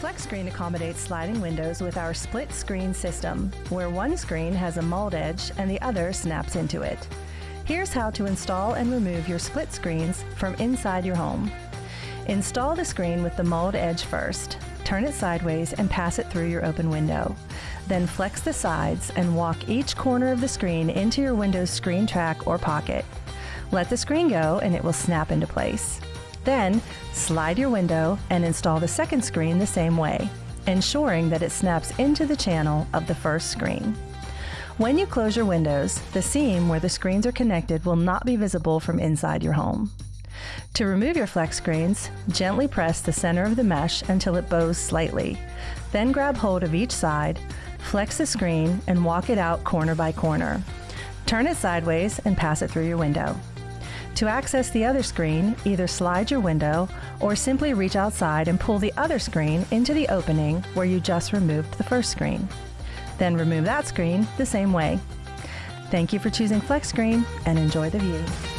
FlexScreen accommodates sliding windows with our split screen system, where one screen has a mauled edge and the other snaps into it. Here's how to install and remove your split screens from inside your home. Install the screen with the mauled edge first. Turn it sideways and pass it through your open window. Then flex the sides and walk each corner of the screen into your window's screen track or pocket. Let the screen go and it will snap into place. Then, slide your window and install the second screen the same way, ensuring that it snaps into the channel of the first screen. When you close your windows, the seam where the screens are connected will not be visible from inside your home. To remove your flex screens, gently press the center of the mesh until it bows slightly. Then grab hold of each side, flex the screen, and walk it out corner by corner. Turn it sideways and pass it through your window. To access the other screen, either slide your window or simply reach outside and pull the other screen into the opening where you just removed the first screen. Then remove that screen the same way. Thank you for choosing FlexScreen and enjoy the view.